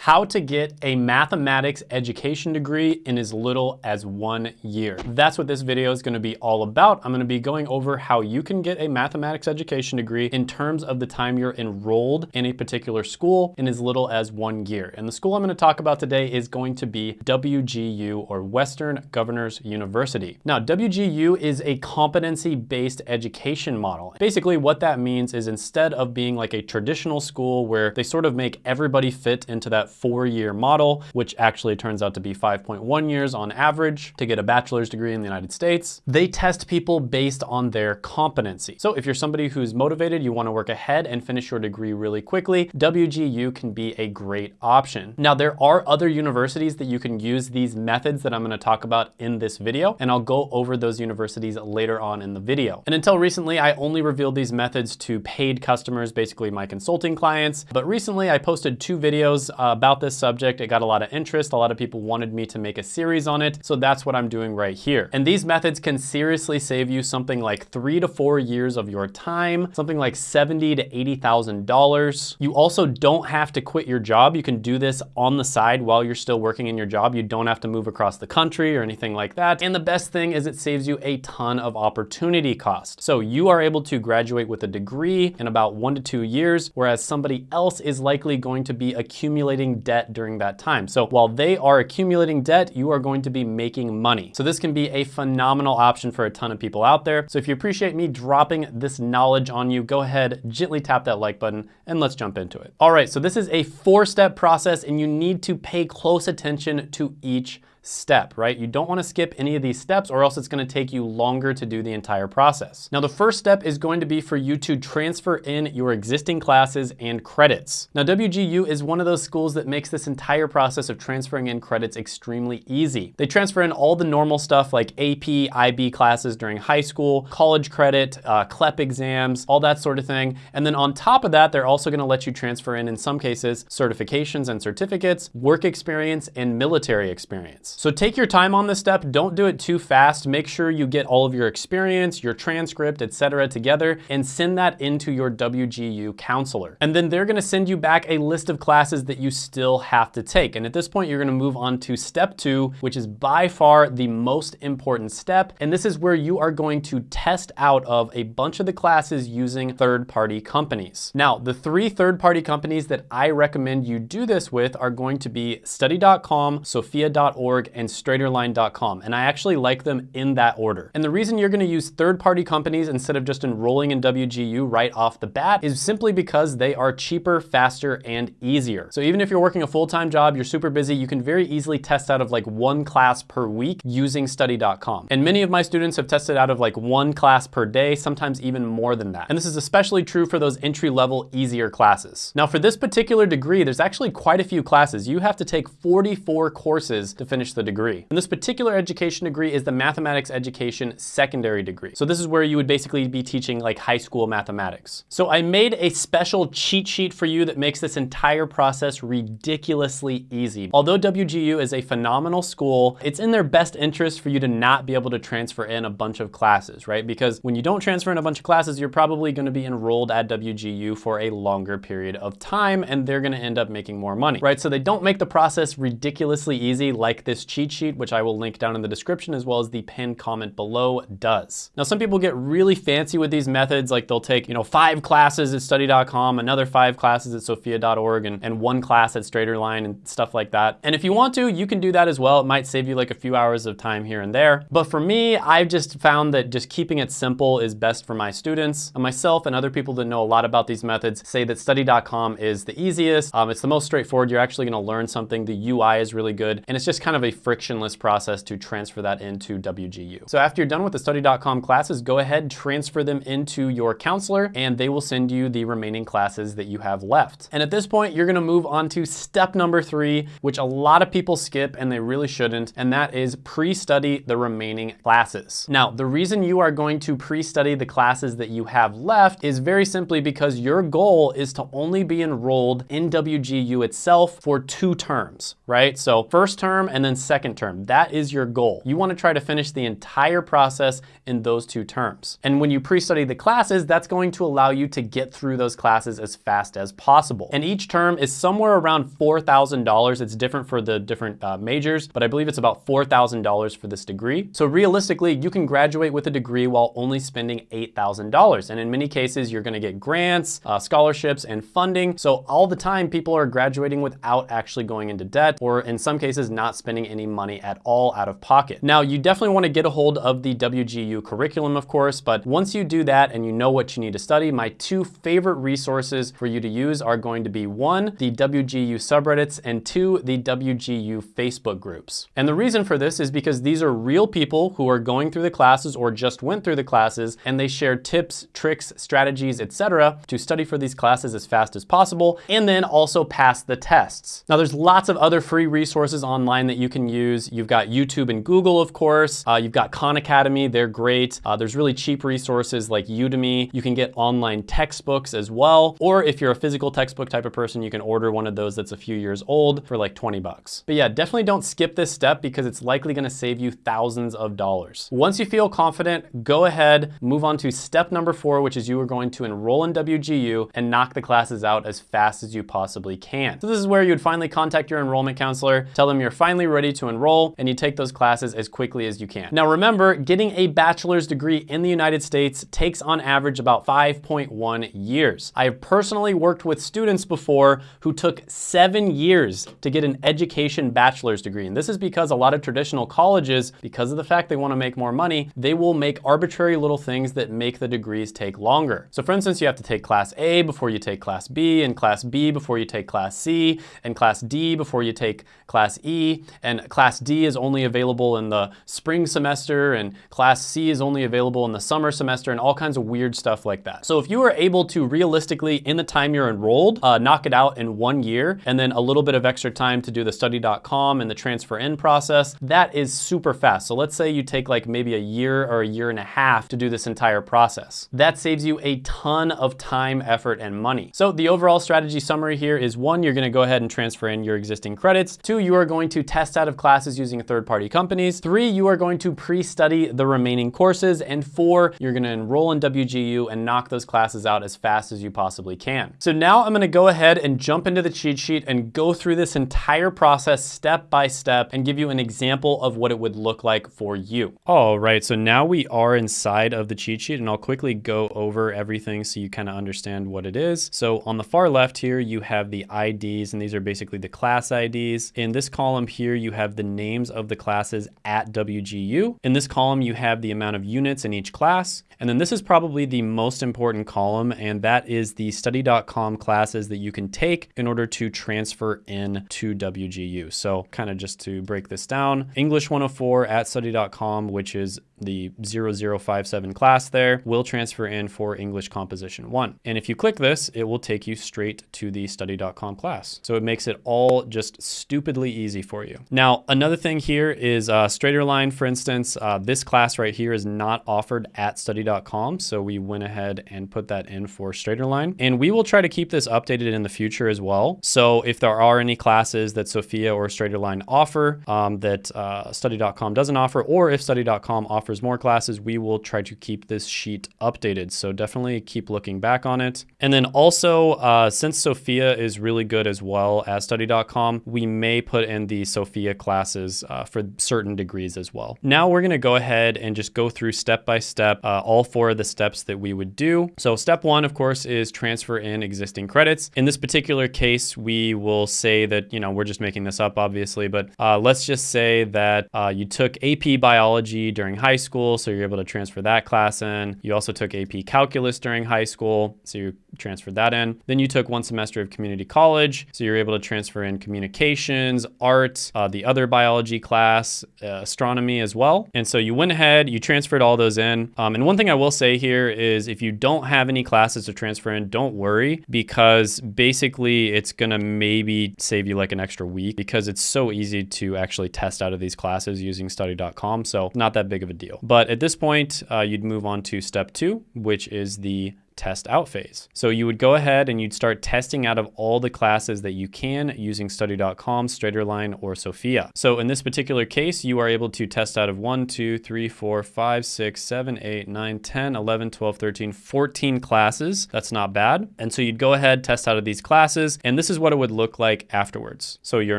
how to get a mathematics education degree in as little as one year. That's what this video is gonna be all about. I'm gonna be going over how you can get a mathematics education degree in terms of the time you're enrolled in a particular school in as little as one year. And the school I'm gonna talk about today is going to be WGU or Western Governors University. Now, WGU is a competency-based education model. Basically, what that means is instead of being like a traditional school where they sort of make everybody fit into that four-year model, which actually turns out to be 5.1 years on average to get a bachelor's degree in the United States. They test people based on their competency. So if you're somebody who's motivated, you wanna work ahead and finish your degree really quickly, WGU can be a great option. Now, there are other universities that you can use these methods that I'm gonna talk about in this video, and I'll go over those universities later on in the video. And until recently, I only revealed these methods to paid customers, basically my consulting clients. But recently I posted two videos uh, about this subject. It got a lot of interest. A lot of people wanted me to make a series on it. So that's what I'm doing right here. And these methods can seriously save you something like three to four years of your time, something like seventy to $80,000. You also don't have to quit your job. You can do this on the side while you're still working in your job. You don't have to move across the country or anything like that. And the best thing is it saves you a ton of opportunity cost. So you are able to graduate with a degree in about one to two years, whereas somebody else is likely going to be accumulating accumulating debt during that time. So while they are accumulating debt, you are going to be making money. So this can be a phenomenal option for a ton of people out there. So if you appreciate me dropping this knowledge on you, go ahead, gently tap that like button and let's jump into it. All right, so this is a four step process and you need to pay close attention to each step, right? You don't wanna skip any of these steps or else it's gonna take you longer to do the entire process. Now, the first step is going to be for you to transfer in your existing classes and credits. Now, WGU is one of those schools that makes this entire process of transferring in credits extremely easy. They transfer in all the normal stuff like AP, IB classes during high school, college credit, uh, CLEP exams, all that sort of thing. And then on top of that, they're also gonna let you transfer in, in some cases, certifications and certificates, work experience, and military experience. So take your time on this step. Don't do it too fast. Make sure you get all of your experience, your transcript, etc., together and send that into your WGU counselor. And then they're gonna send you back a list of classes that you still have to take. And at this point, you're gonna move on to step two, which is by far the most important step. And this is where you are going to test out of a bunch of the classes using third-party companies. Now, the three third-party companies that I recommend you do this with are going to be study.com, sophia.org, and straighterline.com. And I actually like them in that order. And the reason you're gonna use third-party companies instead of just enrolling in WGU right off the bat is simply because they are cheaper, faster, and easier. So even if you're working a full-time job, you're super busy, you can very easily test out of like one class per week using study.com. And many of my students have tested out of like one class per day, sometimes even more than that. And this is especially true for those entry-level easier classes. Now for this particular degree, there's actually quite a few classes. You have to take 44 courses to finish finish the degree. And this particular education degree is the mathematics education secondary degree. So this is where you would basically be teaching like high school mathematics. So I made a special cheat sheet for you that makes this entire process ridiculously easy. Although WGU is a phenomenal school, it's in their best interest for you to not be able to transfer in a bunch of classes, right? Because when you don't transfer in a bunch of classes, you're probably gonna be enrolled at WGU for a longer period of time and they're gonna end up making more money, right? So they don't make the process ridiculously easy like this this cheat sheet, which I will link down in the description as well as the pinned comment below does. Now, some people get really fancy with these methods, like they'll take, you know, five classes at study.com, another five classes at sophia.org, and, and one class at Straighterline and stuff like that. And if you want to, you can do that as well. It might save you like a few hours of time here and there. But for me, I've just found that just keeping it simple is best for my students. And myself and other people that know a lot about these methods say that study.com is the easiest. Um, it's the most straightforward. You're actually gonna learn something. The UI is really good. And it's just kind of a frictionless process to transfer that into WGU. So after you're done with the study.com classes, go ahead, transfer them into your counselor, and they will send you the remaining classes that you have left. And at this point, you're gonna move on to step number three, which a lot of people skip and they really shouldn't, and that is pre-study the remaining classes. Now, the reason you are going to pre-study the classes that you have left is very simply because your goal is to only be enrolled in WGU itself for two terms, right? So first term and then second term. That is your goal. You wanna try to finish the entire process in those two terms. And when you pre-study the classes, that's going to allow you to get through those classes as fast as possible. And each term is somewhere around $4,000. It's different for the different uh, majors, but I believe it's about $4,000 for this degree. So realistically, you can graduate with a degree while only spending $8,000. And in many cases, you're gonna get grants, uh, scholarships, and funding. So all the time, people are graduating without actually going into debt, or in some cases, not spending any money at all out of pocket. Now, you definitely wanna get a hold of the WGU curriculum, of course, but once you do that and you know what you need to study, my two favorite resources for you to use are going to be one, the WGU subreddits, and two, the WGU Facebook groups. And the reason for this is because these are real people who are going through the classes or just went through the classes, and they share tips, tricks, strategies, etc. to study for these classes as fast as possible, and then also pass the tests. Now, there's lots of other free resources online that you can use. You've got YouTube and Google, of course. Uh, you've got Khan Academy, they're great. Uh, there's really cheap resources like Udemy. You can get online textbooks as well. Or if you're a physical textbook type of person, you can order one of those that's a few years old for like 20 bucks. But yeah, definitely don't skip this step because it's likely gonna save you thousands of dollars. Once you feel confident, go ahead, move on to step number four, which is you are going to enroll in WGU and knock the classes out as fast as you possibly can. So this is where you would finally contact your enrollment counselor, tell them you're finally ready to enroll, and you take those classes as quickly as you can. Now remember, getting a bachelor's degree in the United States takes on average about 5.1 years. I have personally worked with students before who took seven years to get an education bachelor's degree. And this is because a lot of traditional colleges, because of the fact they wanna make more money, they will make arbitrary little things that make the degrees take longer. So for instance, you have to take class A before you take class B, and class B before you take class C, and class D before you take class E, and class D is only available in the spring semester, and class C is only available in the summer semester, and all kinds of weird stuff like that. So if you are able to realistically, in the time you're enrolled, uh, knock it out in one year, and then a little bit of extra time to do the study.com and the transfer in process, that is super fast. So let's say you take like maybe a year or a year and a half to do this entire process. That saves you a ton of time, effort, and money. So the overall strategy summary here is one, you're gonna go ahead and transfer in your existing credits. Two, you are going to test out of classes using third-party companies. Three, you are going to pre-study the remaining courses. And four, you're gonna enroll in WGU and knock those classes out as fast as you possibly can. So now I'm gonna go ahead and jump into the cheat sheet and go through this entire process step by step and give you an example of what it would look like for you. All right, so now we are inside of the cheat sheet and I'll quickly go over everything so you kind of understand what it is. So on the far left here, you have the IDs and these are basically the class IDs. In this column here, you have the names of the classes at WGU. In this column, you have the amount of units in each class. And then this is probably the most important column and that is the study.com classes that you can take in order to transfer in to WGU. So kind of just to break this down, English 104 at study.com, which is the 0057 class there will transfer in for English Composition 1. And if you click this, it will take you straight to the study.com class. So it makes it all just stupidly easy for you. Now, another thing here is uh, Straighterline, for instance, uh, this class right here is not offered at study.com. So we went ahead and put that in for Straighterline. And we will try to keep this updated in the future as well. So if there are any classes that Sophia or Straighterline offer um, that uh, study.com doesn't offer, or if study.com offers offers more classes, we will try to keep this sheet updated. So definitely keep looking back on it. And then also, uh, since Sophia is really good as well as study.com, we may put in the Sophia classes uh, for certain degrees as well. Now we're gonna go ahead and just go through step by step, uh, all four of the steps that we would do. So step one, of course, is transfer in existing credits. In this particular case, we will say that, you know, we're just making this up obviously, but uh, let's just say that uh, you took AP biology during high school, so you're able to transfer that class in. You also took AP Calculus during high school, so you transferred that in. Then you took one semester of community college, so you're able to transfer in communications, art, uh, the other biology class, uh, astronomy as well. And so you went ahead, you transferred all those in. Um, and one thing I will say here is if you don't have any classes to transfer in, don't worry because basically it's gonna maybe save you like an extra week because it's so easy to actually test out of these classes using study.com. So not that big of a deal. But at this point, uh, you'd move on to step two, which is the test out phase. So you would go ahead and you'd start testing out of all the classes that you can using study.com, Straighterline, or Sophia. So in this particular case, you are able to test out of 1, 2, 3, 4, 5, 6, 7, 8, 9, 10, 11, 12, 13, 14 classes. That's not bad. And so you'd go ahead, test out of these classes, and this is what it would look like afterwards. So your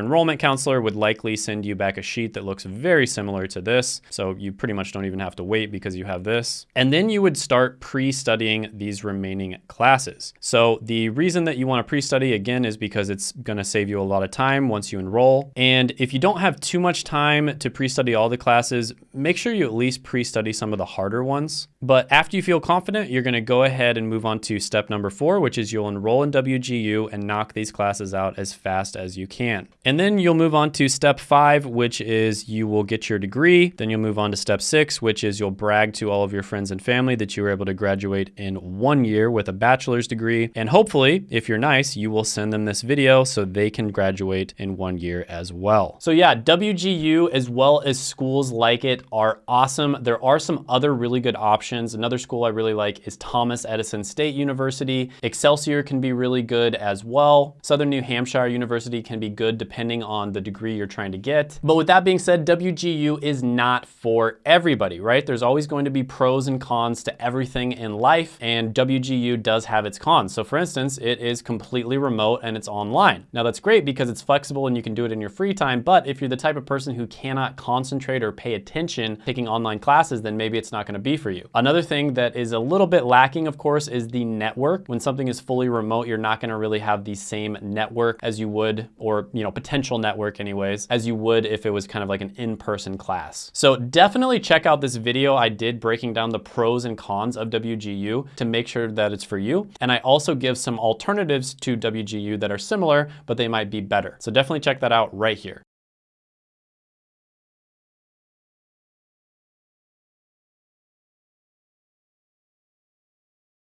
enrollment counselor would likely send you back a sheet that looks very similar to this. So you pretty much don't even have to wait because you have this. And then you would start pre-studying these remaining classes. So the reason that you want to pre-study again is because it's going to save you a lot of time once you enroll. And if you don't have too much time to pre-study all the classes, make sure you at least pre-study some of the harder ones. But after you feel confident, you're going to go ahead and move on to step number four, which is you'll enroll in WGU and knock these classes out as fast as you can. And then you'll move on to step five, which is you will get your degree. Then you'll move on to step six, which is you'll brag to all of your friends and family that you were able to graduate in one year with a bachelor's degree. And hopefully, if you're nice, you will send them this video so they can graduate in one year as well. So yeah, WGU as well as schools like it are awesome. There are some other really good options. Another school I really like is Thomas Edison State University. Excelsior can be really good as well. Southern New Hampshire University can be good depending on the degree you're trying to get. But with that being said, WGU is not for everybody, right? There's always going to be pros and cons to everything in life and WGU does have its cons. So for instance, it is completely remote and it's online. Now that's great because it's flexible and you can do it in your free time, but if you're the type of person who cannot concentrate or pay attention taking online classes, then maybe it's not gonna be for you. Another thing that is a little bit lacking, of course, is the network. When something is fully remote, you're not gonna really have the same network as you would, or you know, potential network anyways, as you would if it was kind of like an in-person class. So definitely check out this video I did breaking down the pros and cons of WGU to make sure that it's for you. And I also give some alternatives to WGU that are similar, but they might be better. So definitely check that out right here.